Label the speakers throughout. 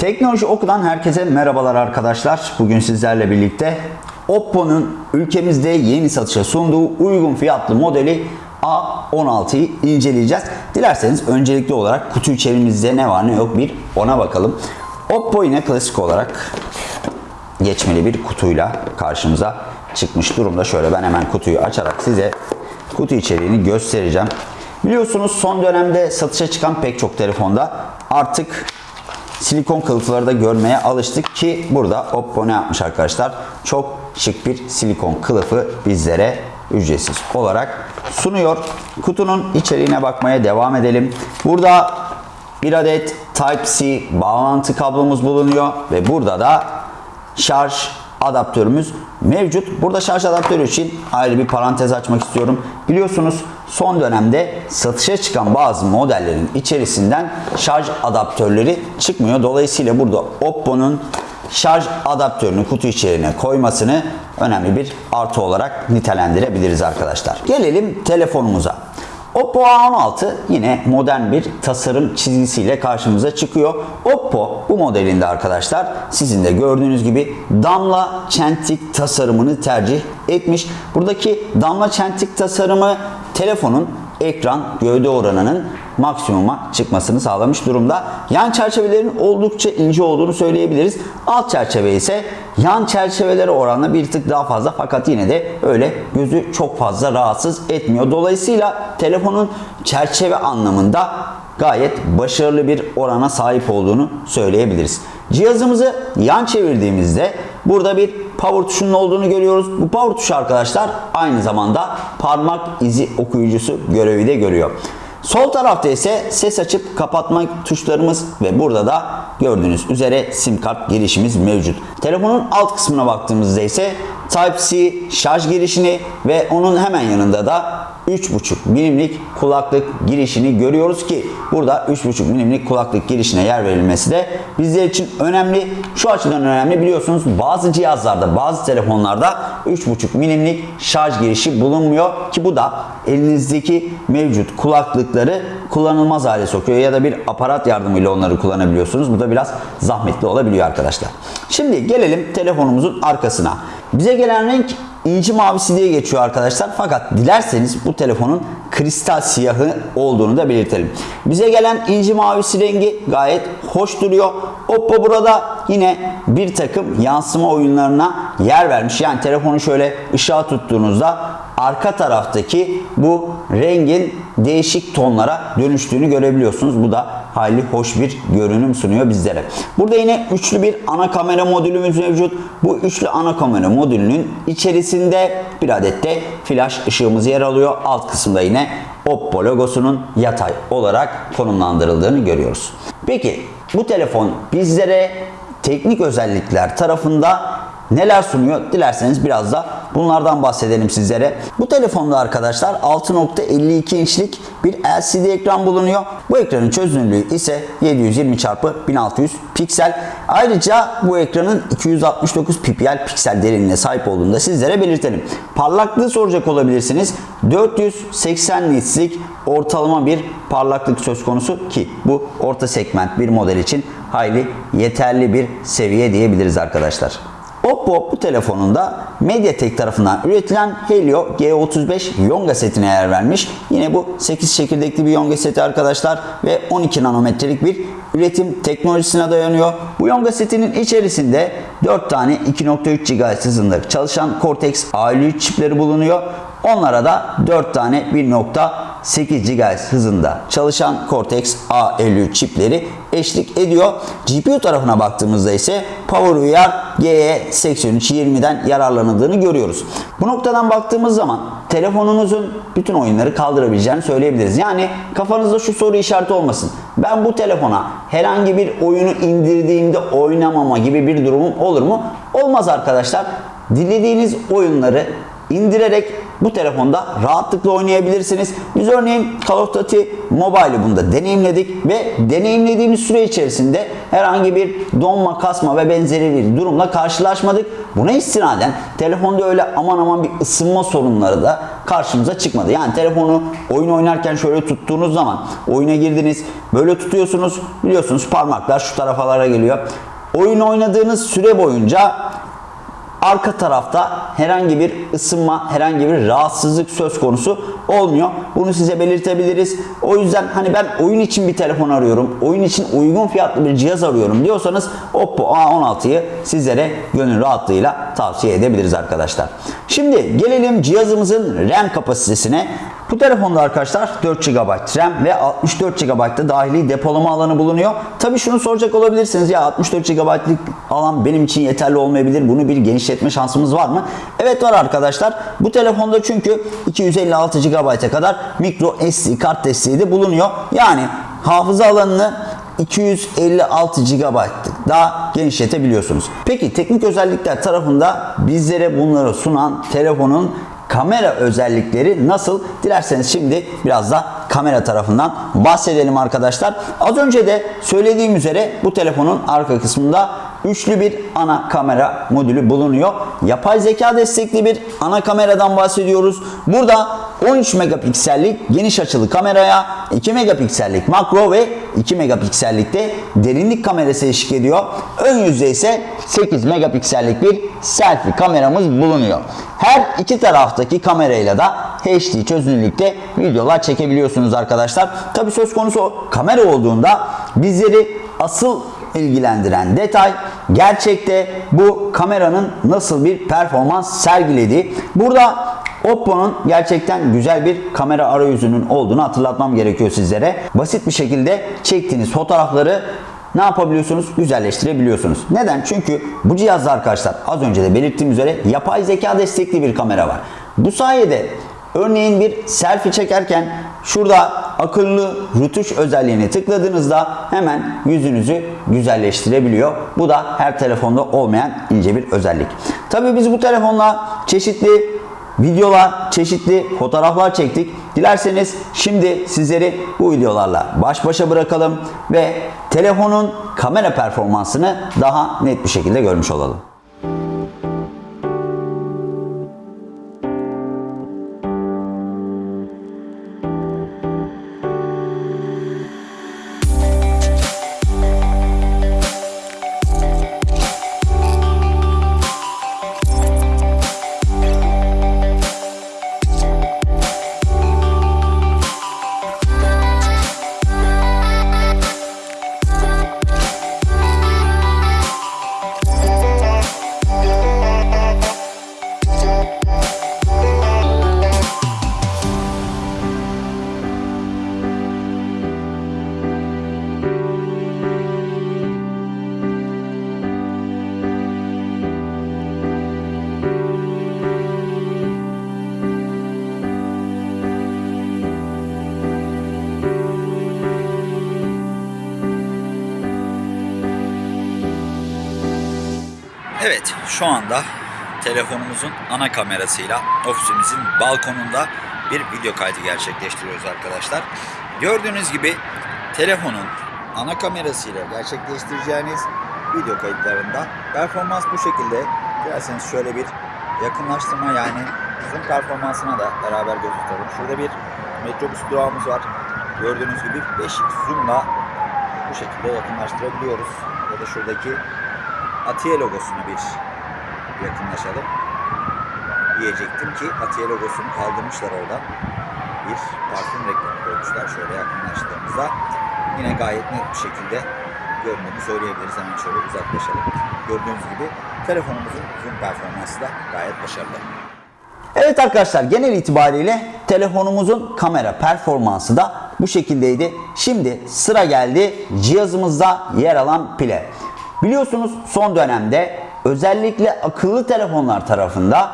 Speaker 1: Teknoloji Oku'dan herkese merhabalar arkadaşlar. Bugün sizlerle birlikte Oppo'nun ülkemizde yeni satışa sunduğu uygun fiyatlı modeli A16'yı inceleyeceğiz. Dilerseniz öncelikli olarak kutu içerimizde ne var ne yok bir ona bakalım. Oppo yine klasik olarak geçmeli bir kutuyla karşımıza çıkmış durumda. Şöyle ben hemen kutuyu açarak size kutu içeriğini göstereceğim. Biliyorsunuz son dönemde satışa çıkan pek çok telefonda artık silikon kılıfları da görmeye alıştık ki burada Oppo ne yapmış arkadaşlar? Çok şık bir silikon kılıfı bizlere ücretsiz olarak sunuyor. Kutunun içeriğine bakmaya devam edelim. Burada bir adet Type-C bağlantı kablomuz bulunuyor ve burada da şarj adaptörümüz mevcut. Burada şarj adaptörü için ayrı bir parantez açmak istiyorum. Biliyorsunuz son dönemde satışa çıkan bazı modellerin içerisinden şarj adaptörleri çıkmıyor. Dolayısıyla burada Oppo'nun şarj adaptörünü kutu içeriğine koymasını önemli bir artı olarak nitelendirebiliriz arkadaşlar. Gelelim telefonumuza. Oppo A16 yine modern bir tasarım çizgisiyle karşımıza çıkıyor. Oppo bu modelinde arkadaşlar sizin de gördüğünüz gibi damla çentik tasarımını tercih etmiş. Buradaki damla çentik tasarımı telefonun ekran gövde oranının maksimuma çıkmasını sağlamış durumda. Yan çerçevelerin oldukça ince olduğunu söyleyebiliriz. Alt çerçeve ise yan çerçevelere oranla bir tık daha fazla fakat yine de öyle gözü çok fazla rahatsız etmiyor. Dolayısıyla telefonun çerçeve anlamında gayet başarılı bir orana sahip olduğunu söyleyebiliriz. Cihazımızı yan çevirdiğimizde burada bir power tuşunun olduğunu görüyoruz. Bu power tuşu arkadaşlar aynı zamanda parmak izi okuyucusu görevi de görüyor. Sol tarafta ise ses açıp kapatma tuşlarımız ve burada da gördüğünüz üzere sim kart girişimiz mevcut. Telefonun alt kısmına baktığımızda ise Type-C şarj girişini ve onun hemen yanında da 3.5 milimlik kulaklık girişini görüyoruz ki burada 3.5 milimlik kulaklık girişine yer verilmesi de bizler için önemli. Şu açıdan önemli biliyorsunuz bazı cihazlarda bazı telefonlarda 3.5 milimlik şarj girişi bulunmuyor ki bu da elinizdeki mevcut kulaklıkları kullanılmaz hale sokuyor ya da bir aparat yardımıyla onları kullanabiliyorsunuz. Bu da biraz zahmetli olabiliyor arkadaşlar. Şimdi gelelim telefonumuzun arkasına. Bize gelen renk inci mavisi diye geçiyor arkadaşlar. Fakat dilerseniz bu telefonun kristal siyahı olduğunu da belirtelim. Bize gelen inci mavisi rengi gayet hoş duruyor. Oppo burada yine bir takım yansıma oyunlarına yer vermiş. Yani telefonu şöyle ışığa tuttuğunuzda arka taraftaki bu rengin değişik tonlara dönüştüğünü görebiliyorsunuz. Bu da hayli hoş bir görünüm sunuyor bizlere. Burada yine üçlü bir ana kamera modülümüz mevcut. Bu üçlü ana kamera modülünün içerisinde bir adet de flash ışığımız yer alıyor. Alt kısımda yine Oppo logosunun yatay olarak konumlandırıldığını görüyoruz. Peki bu telefon bizlere teknik özellikler tarafında neler sunuyor? Dilerseniz biraz da bunlardan bahsedelim sizlere. Bu telefonda arkadaşlar 6.52 inçlik bir LCD ekran bulunuyor. Bu ekranın çözünürlüğü ise 720 x 1600 piksel. Ayrıca bu ekranın 269 ppi piksel derinliğine sahip olduğunu da sizlere belirtelim. Parlaklığı soracak olabilirsiniz. 480 nits'lik ortalama bir parlaklık söz konusu ki bu orta segment bir model için hayli yeterli bir seviye diyebiliriz arkadaşlar. Oppo bu telefonunda Mediatek tarafından üretilen Helio G35 Yonga setine yer vermiş. Yine bu 8 çekirdekli bir Yonga seti arkadaşlar ve 12 nanometrelik bir üretim teknolojisine dayanıyor. Bu Yonga setinin içerisinde 4 tane 2.3 GHz hızında çalışan Cortex A53 çipleri bulunuyor. Onlara da 4 tane 1.8 GHz hızında çalışan Cortex A53 çipleri eşlik ediyor. GPU tarafına baktığımızda ise PowerVR GE8320'den yararlanıldığını görüyoruz. Bu noktadan baktığımız zaman telefonunuzun bütün oyunları kaldırabileceğini söyleyebiliriz. Yani kafanızda şu soru işareti olmasın. Ben bu telefona herhangi bir oyunu indirdiğimde oynamama gibi bir durumum olur mu? Olmaz arkadaşlar. Dilediğiniz oyunları indirerek bu telefonda rahatlıkla oynayabilirsiniz. Biz örneğin Call of Duty Mobile'ı bunda deneyimledik ve deneyimlediğimiz süre içerisinde herhangi bir donma, kasma ve benzeri bir durumla karşılaşmadık. Buna istinaden telefonda öyle aman aman bir ısınma sorunları da karşımıza çıkmadı. Yani telefonu oyun oynarken şöyle tuttuğunuz zaman oyuna girdiniz, böyle tutuyorsunuz biliyorsunuz parmaklar şu tarafalara geliyor. Oyun oynadığınız süre boyunca arka tarafta herhangi bir ısınma, herhangi bir rahatsızlık söz konusu olmuyor. Bunu size belirtebiliriz. O yüzden hani ben oyun için bir telefon arıyorum, oyun için uygun fiyatlı bir cihaz arıyorum diyorsanız Oppo A16'yı sizlere gönül rahatlığıyla tavsiye edebiliriz arkadaşlar. Şimdi gelelim cihazımızın RAM kapasitesine. Bu telefonda arkadaşlar 4 GB RAM ve 64 GB da dahili depolama alanı bulunuyor. Tabi şunu soracak olabilirsiniz ya 64 GB'lık alan benim için yeterli olmayabilir. Bunu bir genişletme şansımız var mı? Evet var arkadaşlar. Bu telefonda çünkü 256 GB'a kadar micro SD kart desteği de bulunuyor. Yani hafıza alanını 256 GB daha genişletebiliyorsunuz. Peki teknik özellikler tarafında bizlere bunları sunan telefonun kamera özellikleri nasıl? Dilerseniz şimdi biraz da kamera tarafından bahsedelim arkadaşlar. Az önce de söylediğim üzere bu telefonun arka kısmında üçlü bir ana kamera modülü bulunuyor. Yapay zeka destekli bir ana kameradan bahsediyoruz. Burada 13 megapiksellik geniş açılı kameraya 2 megapiksellik makro ve 2 megapiksellik de derinlik kamerası eşlik ediyor. Ön yüzde ise 8 megapiksellik bir selfie kameramız bulunuyor. Her iki taraftaki kamerayla da HD çözünürlükte videolar çekebiliyorsunuz arkadaşlar. Tabi söz konusu kamera olduğunda bizleri asıl ilgilendiren detay gerçekte bu kameranın nasıl bir performans sergilediği. Burada Oppo'nun gerçekten güzel bir kamera arayüzünün olduğunu hatırlatmam gerekiyor sizlere. Basit bir şekilde çektiğiniz fotoğrafları ne yapabiliyorsunuz? Güzelleştirebiliyorsunuz. Neden? Çünkü bu cihazda arkadaşlar az önce de belirttiğim üzere yapay zeka destekli bir kamera var. Bu sayede örneğin bir selfie çekerken şurada akıllı rütuş özelliğini tıkladığınızda hemen yüzünüzü güzelleştirebiliyor. Bu da her telefonda olmayan ince bir özellik. Tabii biz bu telefonla çeşitli videolar, çeşitli fotoğraflar çektik. Dilerseniz şimdi sizleri bu videolarla baş başa bırakalım ve telefonun kamera performansını daha net bir şekilde görmüş olalım. Evet, şu anda telefonumuzun ana kamerasıyla ofisimizin balkonunda bir video kaydı gerçekleştiriyoruz arkadaşlar. Gördüğünüz gibi telefonun ana kamerasıyla gerçekleştireceğiniz video kayıtlarında performans bu şekilde. Dilerseniz şöyle bir yakınlaştırma yani zoom performansına da beraber göz. Şurada bir metrobüs durağımız var. Gördüğünüz gibi 5x zoom'la bu şekilde yakınlaştırabiliyoruz. Ya da şuradaki Atiye logosunu bir yakınlaşalım. Diyecektim ki Atiye logosunu kaldırmışlar oradan. Bir parfüm reklamı koymuşlar. Şöyle yakınlaştığımızda yine gayet net bir şekilde göründüğünü söyleyebiliriz. Hemen şöyle uzaklaşalım. Gördüğünüz gibi telefonumuzun zoom performansı da gayet başarılı. Evet arkadaşlar genel itibariyle telefonumuzun kamera performansı da bu şekildeydi. Şimdi sıra geldi cihazımızda yer alan pile. Biliyorsunuz son dönemde özellikle akıllı telefonlar tarafında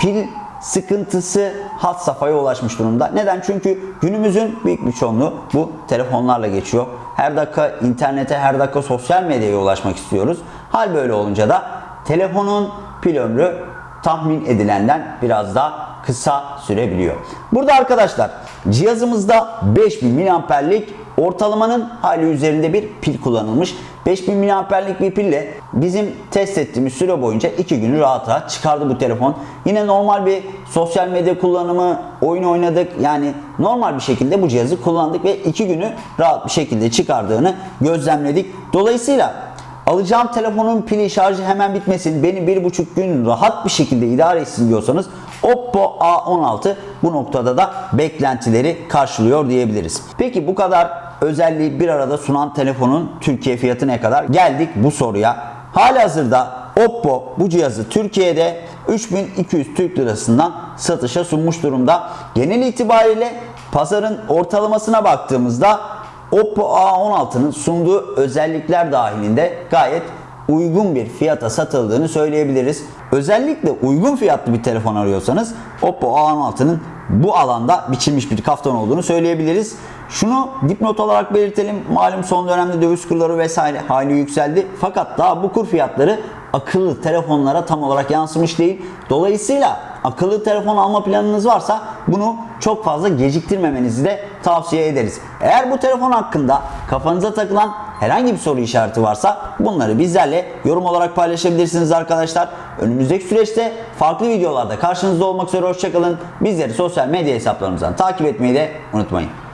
Speaker 1: pil sıkıntısı hat safhaya ulaşmış durumda. Neden? Çünkü günümüzün büyük bir çoğunluğu bu telefonlarla geçiyor. Her dakika internete, her dakika sosyal medyaya ulaşmak istiyoruz. Hal böyle olunca da telefonun pil ömrü tahmin edilenden biraz daha kısa sürebiliyor. Burada arkadaşlar cihazımızda 5000 miliamperlik ortalamanın hali üzerinde bir pil kullanılmış. 5000 miliamperlik bir pille bizim test ettiğimiz süre boyunca 2 günü rahat rahat çıkardı bu telefon. Yine normal bir sosyal medya kullanımı, oyun oynadık. Yani normal bir şekilde bu cihazı kullandık ve 2 günü rahat bir şekilde çıkardığını gözlemledik. Dolayısıyla alacağım telefonun pili şarjı hemen bitmesin, beni bir buçuk gün rahat bir şekilde idare etsin diyorsanız Oppo A16 bu noktada da beklentileri karşılıyor diyebiliriz. Peki bu kadar özelliği bir arada sunan telefonun Türkiye fiyatı ne kadar? Geldik bu soruya. Halihazırda Oppo bu cihazı Türkiye'de 3200 Türk Lirasından satışa sunmuş durumda. Genel itibariyle pazarın ortalamasına baktığımızda Oppo A16'nın sunduğu özellikler dahilinde gayet uygun bir fiyata satıldığını söyleyebiliriz. Özellikle uygun fiyatlı bir telefon arıyorsanız Oppo A16'nın bu alanda biçilmiş bir kaftan olduğunu söyleyebiliriz. Şunu dipnot olarak belirtelim. Malum son dönemde döviz kurları vesaire hali yükseldi. Fakat daha bu kur fiyatları akıllı telefonlara tam olarak yansımış değil. Dolayısıyla akıllı telefon alma planınız varsa bunu çok fazla geciktirmemenizi de tavsiye ederiz. Eğer bu telefon hakkında kafanıza takılan herhangi bir soru işareti varsa bunları bizlerle yorum olarak paylaşabilirsiniz arkadaşlar. Önümüzdeki süreçte farklı videolarda karşınızda olmak üzere hoşçakalın. Bizleri sosyal medya hesaplarımızdan takip etmeyi de unutmayın.